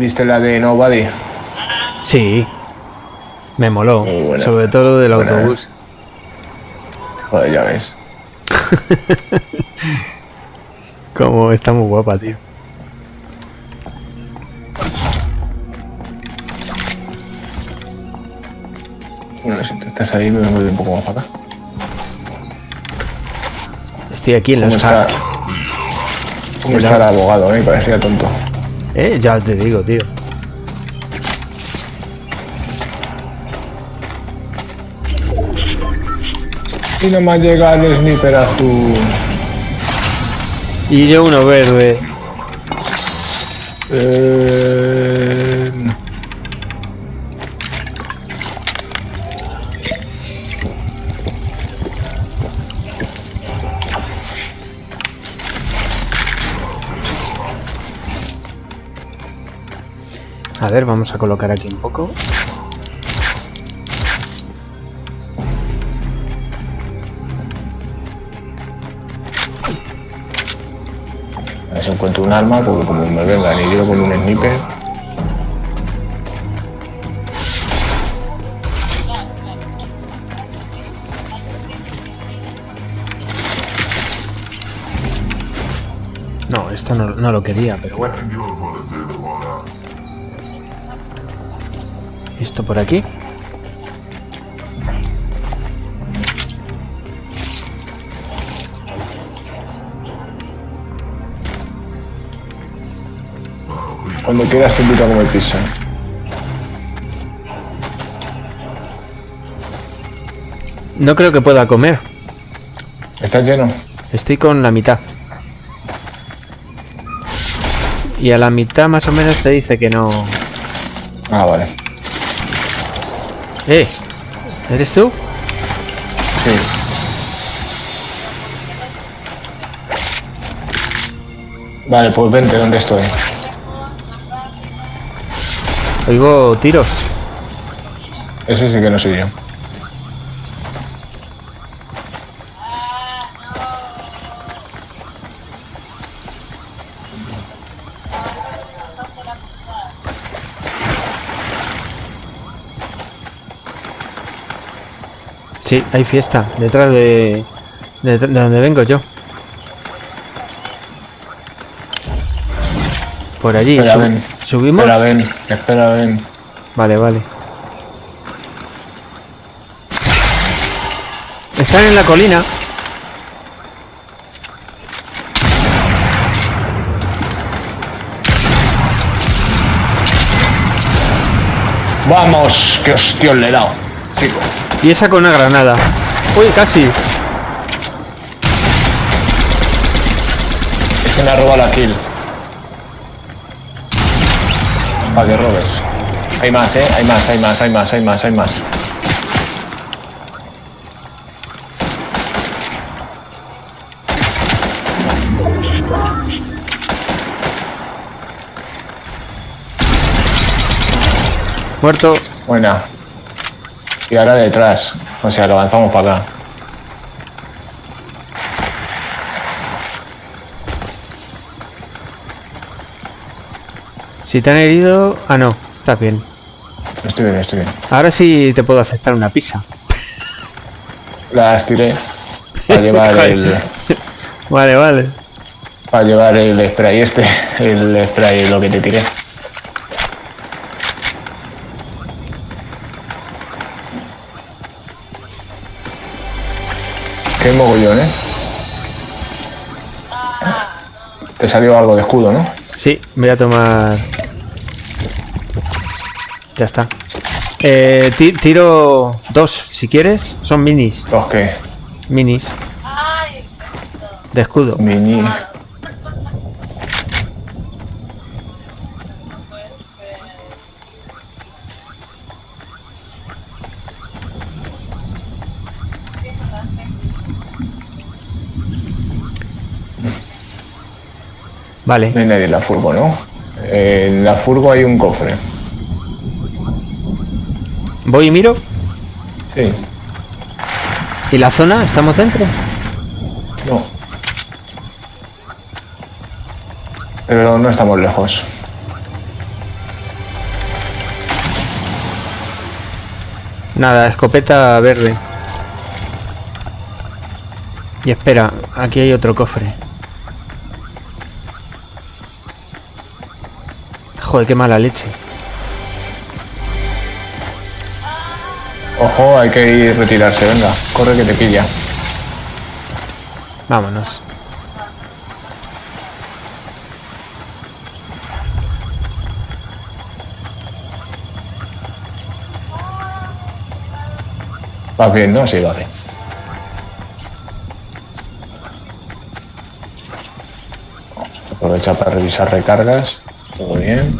¿Viste la de Nobody? Sí. Me moló. Buena. Sobre todo del Buena, autobús. Joder, ya ves. Como está muy guapa, tío. Bueno, si tú estás ahí, me voy un poco más para acá. Estoy aquí en ¿Cómo los está, cómo está el abogado, eh? Parecía tonto. Eh, ya te digo, tío. Y nomás llega el sniper azul. Y yo uno verde. Eh... A ver, vamos a colocar aquí un poco. A ver si encuentro un arma, porque como me vengan y yo con un sniper. No, esto no, no lo quería, pero bueno. Esto por aquí. Cuando quieras te invito a comer pizza. No creo que pueda comer. ¿Estás lleno? Estoy con la mitad. Y a la mitad más o menos te dice que no... Ah, vale. ¡Eh! ¿Eres tú? Sí. Vale, pues vente, ¿dónde estoy? Oigo tiros. Ese sí que no soy yo. Sí, hay fiesta. Detrás de... De, de donde vengo yo. Por allí. Espera, Sub- ven. ¿Subimos? Espera, ven. Espera, ven. Vale, vale. Están en la colina. ¡Vamos! ¡Qué hostión le he dado! Chico. Y esa con una granada. Uy, casi. Ese me ha robado la kill. Para que robes. Hay más, eh. Hay más, hay más, hay más, hay más, hay más. Muerto. Buena. Y ahora detrás. O sea, lo avanzamos para acá. Si te han herido... Ah, no. Está bien. Estoy bien, estoy bien. Ahora sí te puedo aceptar una pizza. Las tiré. Para llevar el. Vale, vale. Para llevar el spray este. El spray, lo que te tiré. Qué mogollón, eh. Te salió algo de escudo, ¿no? Sí, voy a tomar... Ya está. Eh, ti- tiro dos, si quieres. Son minis. Los que. Minis. De escudo. Mini. Vale. No hay nadie en la furgo, ¿no? En la furgo hay un cofre. ¿Voy y miro? Sí. ¿Y la zona? ¿Estamos dentro? No. Pero no estamos lejos. Nada, escopeta verde. Y espera, aquí hay otro cofre. Joder, qué mala leche. Ojo, hay que ir retirarse, venga. Corre que te pilla. Vámonos. ¿Vas bien, no? Sí, vale. Aprovecha para revisar recargas. Todo bien.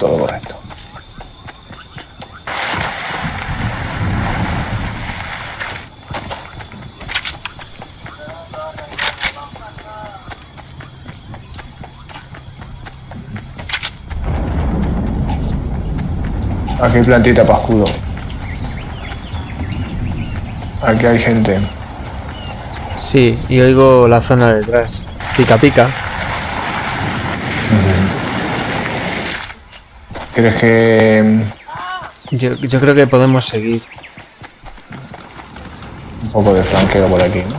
Todo correcto. Aquí hay plantita para escudo. Aquí hay gente. Sí, y oigo la zona detrás. Pica, pica. ¿Crees que Yo, yo creo que podemos seguir. un poco de flanqueo por aquí, ¿no?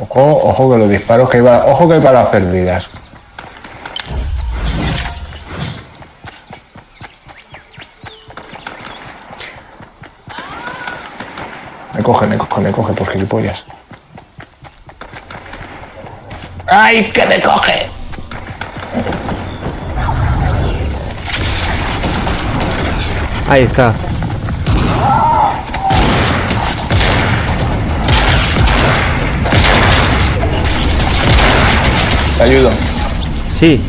Ojo, ojo que los disparos que iba. Ojo que hay para las perdidas. Me coge, me coge, me coge por gilipollas. ¡Ay, que me coge! Ahí está. Te ayudo. Sí.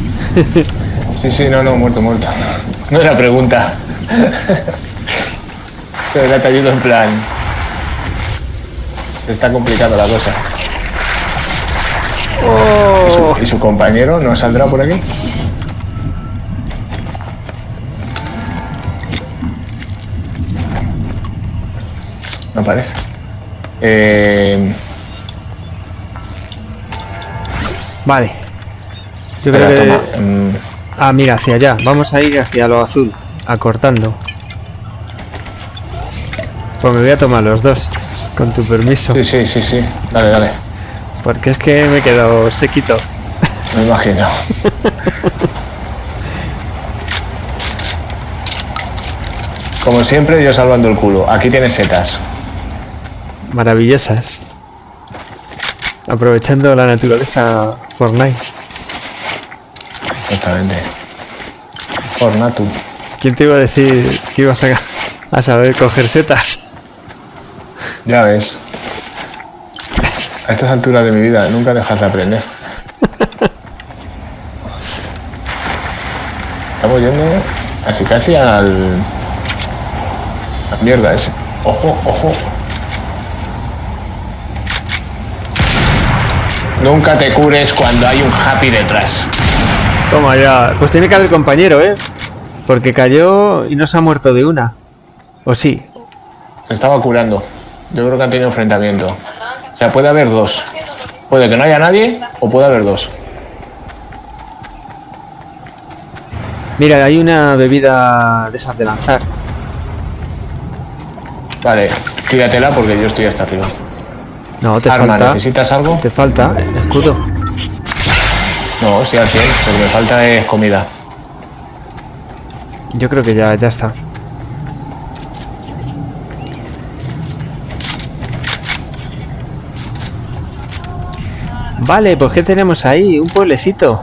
Sí, sí, no, no, muerto, muerto. No era pregunta. Pero era te ayudo en plan. Está complicando la cosa. ¿Y, su, y su compañero no saldrá por aquí? No parece. Eh, Vale. Yo creo que... mm, Ah, mira, hacia allá. Vamos a ir hacia lo azul. Acortando. Pues me voy a tomar los dos. Con tu permiso. sí, sí, sí, sí. Dale, dale. Porque es que me he quedado sequito. Me imagino. Como siempre, yo salvando el culo. Aquí tienes setas. Maravillosas. Aprovechando la naturaleza Fortnite. Exactamente. Fornatu. ¿Quién te iba a decir que ibas a, a saber coger setas? Ya ves. A estas alturas de mi vida nunca dejas de aprender. Estamos yendo casi casi al... La mierda ese. Ojo, ojo. Nunca te cures cuando hay un happy detrás. Toma ya. Pues tiene que haber compañero, ¿eh? Porque cayó y no se ha muerto de una. ¿O sí? Se estaba curando. Yo creo que han tenido enfrentamiento. O sea, puede haber dos. Puede que no haya nadie o puede haber dos. Mira, hay una bebida de esas de lanzar. Vale, tíratela porque yo estoy hasta arriba. No, te Arma, falta. ¿necesitas algo? Te falta escudo. No, sí, al 100, lo que me falta es comida. Yo creo que ya, ya está. Vale, pues ¿qué tenemos ahí? Un pueblecito.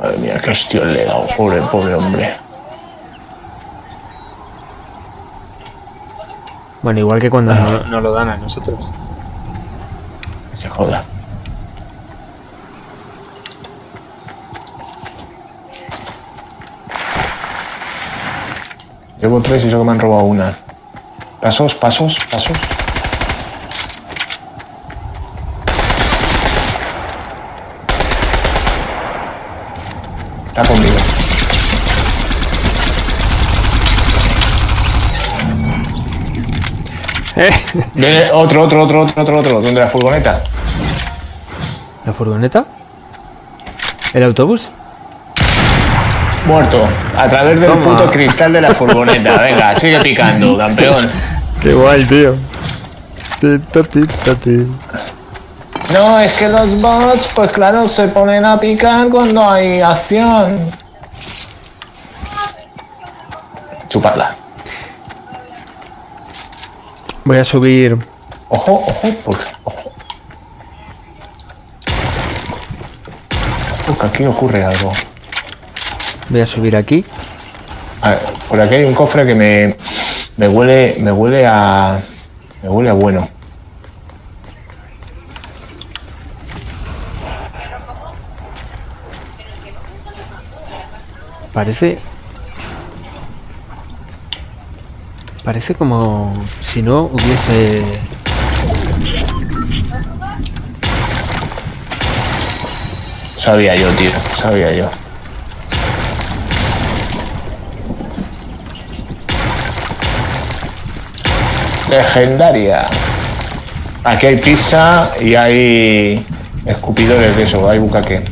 Madre mía, qué hostia le he dado, pobre, pobre hombre. Bueno, igual que cuando no, no lo dan a nosotros. Se joda. Llevo tres y solo me han robado una. Pasos, pasos, pasos. Está conmigo. ¿Eh? Viene otro, otro, otro, otro, otro, otro. ¿Dónde la furgoneta? ¿La furgoneta? ¿El autobús? Muerto. A través del Toma. puto cristal de la furgoneta. Venga, sigue picando, campeón. Qué guay, tío. Tita, tita, ti. No, es que los bots, pues claro, se ponen a picar cuando hay acción. Chuparla. Voy a subir. Ojo, ojo, pues, ojo. Uy, que aquí ocurre algo. Voy a subir aquí. A ver, por aquí hay un cofre que me, me huele, me huele a, me huele a bueno. Parece. Parece como si no hubiese. Sabía yo, tío, sabía yo. Legendaria. Aquí hay pizza y hay escupidores de eso, hay bucaque.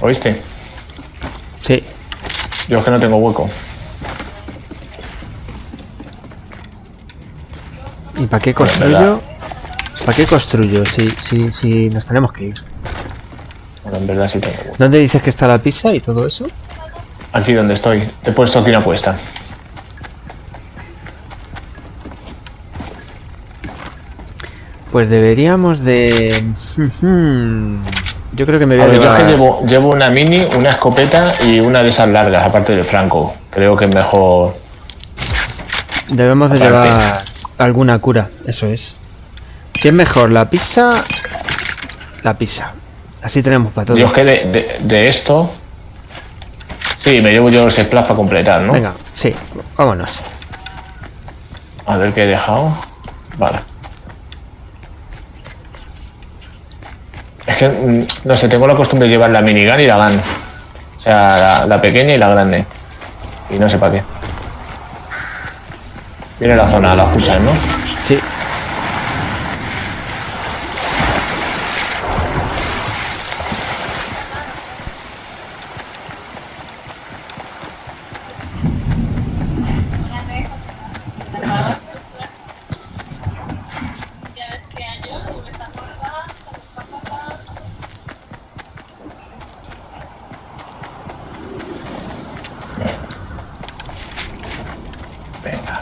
¿Oíste? Sí. Yo es que no tengo hueco. ¿Y para qué construyo? ¿Para qué construyo? Si, si, si nos tenemos que ir. Bueno, en verdad sí tengo hueco. ¿Dónde dices que está la pizza y todo eso? Aquí donde estoy. Te he puesto aquí una apuesta. Pues deberíamos de... Yo creo que me voy A a, ver, yo es llevar... que llevo, llevo una mini, una escopeta y una de esas largas, aparte del franco. Creo que es mejor. Debemos de Aparte. llevar alguna cura, eso es. ¿Qué es mejor, la pizza? La pizza. Así tenemos para todo. Yo es que de, de- de esto. Sí, me llevo yo ese splash para completar, ¿no? Venga, sí, vámonos. A ver qué he dejado. Vale. Es que, mm, no sé, tengo la costumbre de llevar la minigun y la gun. O sea, la, la pequeña y la grande. Y no sé para qué. Viene la zona, la escuchas, ¿no? Sí. Venga.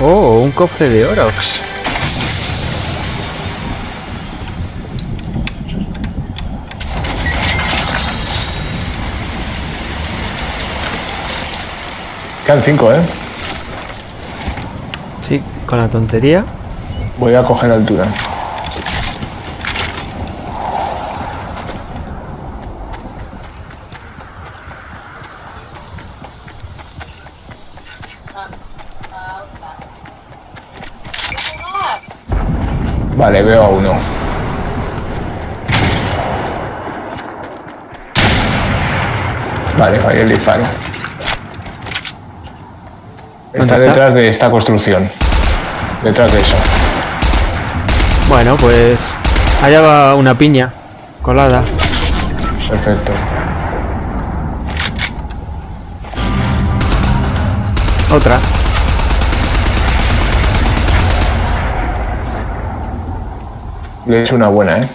Oh, un cofre de Orox. Quedan cinco, ¿eh? Sí, con la tontería. Voy a coger altura. Vale, veo a uno. Vale, fallé el disparo. ¿Dónde Está está? detrás de esta construcción. Detrás de eso. Bueno, pues allá va una piña colada. Perfecto. Otra. Le he hecho una buena, ¿eh?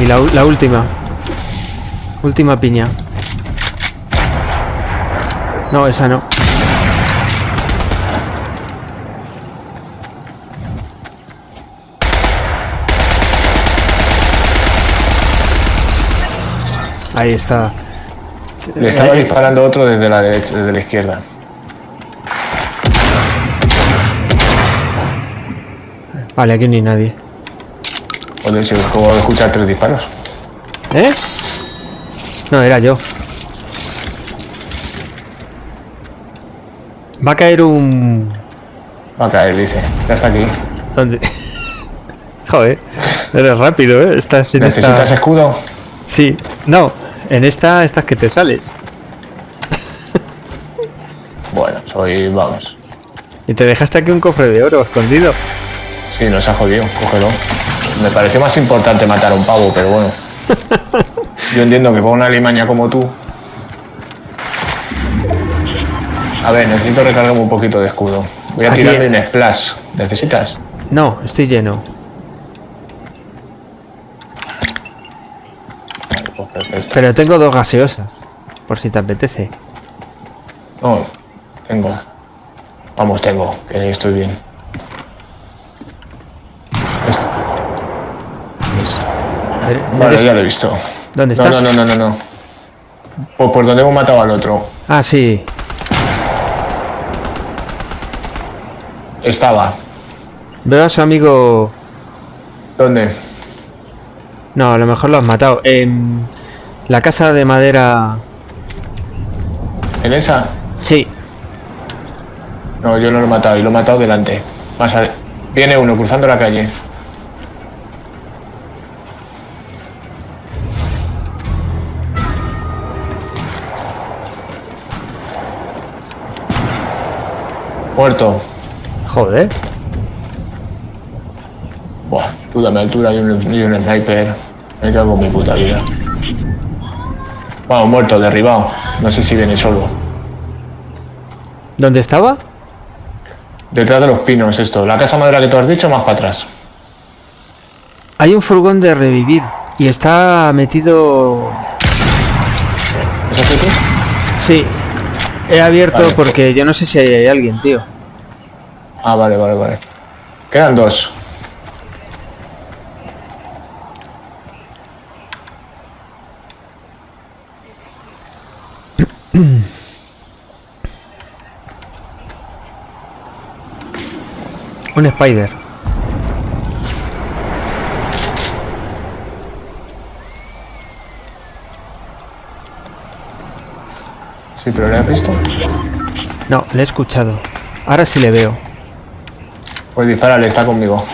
Y la, la última. Última piña. No, esa no. Ahí está. Le estaba Eh, disparando otro desde la derecha, desde la izquierda. Vale, aquí no hay nadie. Joder, si acabo de escuchar tres disparos. ¿Eh? No, era yo. Va a caer un... Va a caer, dice. Ya está aquí. ¿Dónde? Joder, eres rápido, ¿eh? Estás ¿Necesitas esta... escudo? Sí, no, en esta estás que te sales. Bueno, soy, vamos. Y te dejaste aquí un cofre de oro escondido. Sí, nos ha jodido, cógelo. Me pareció más importante matar a un pavo, pero bueno. Yo entiendo que para una limaña como tú. A ver, necesito recargarme un poquito de escudo. Voy a tirarle en splash. ¿Necesitas? No, estoy lleno. Perfecto. Pero tengo dos gaseosas. Por si te apetece. No, tengo. Vamos, tengo, que estoy bien. Vale, ¿eres- ya lo he visto. ¿Dónde está? no, no, no, no, no. Pues por donde hemos matado al otro. Ah, sí. Estaba. Veo a su amigo. ¿Dónde? No, a lo mejor lo has matado. En la casa de madera. ¿En esa? Sí. No, yo no lo he matado, y lo he matado delante. Más Viene uno cruzando la calle. Muerto. Joder. Buah, tú dame altura y un, y un sniper. Me cago en mi puta vida. Bueno, muerto, derribado. No sé si viene solo. ¿Dónde estaba? Detrás de los pinos esto. La casa madera que tú has dicho, más para atrás. Hay un furgón de revivir. Y está metido. ¿Eso es tú? Sí. He abierto Vale. porque yo no sé si hay alguien, tío. Ah, vale, vale, vale. Quedan dos. Un spider. Sí, pero ¿le has visto? No, le he escuchado. Ahora sí le veo. Pues disparale, está conmigo.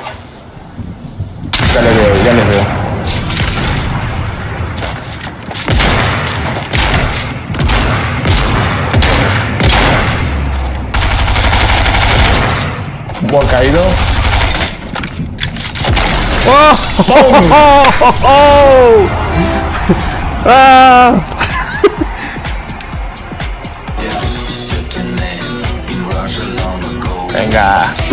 Ya le veo, ya le veo. Buen caído. ¡Oh! ¡Oh! ¡Oh! ¡Ah! Venga.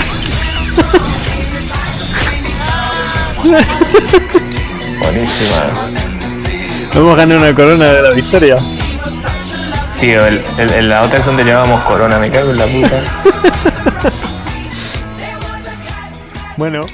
Buenísima. Hemos ganado una corona de la victoria. Tío, el, el- el- la otra es donde llevábamos corona, me cago en la puta. Bueno.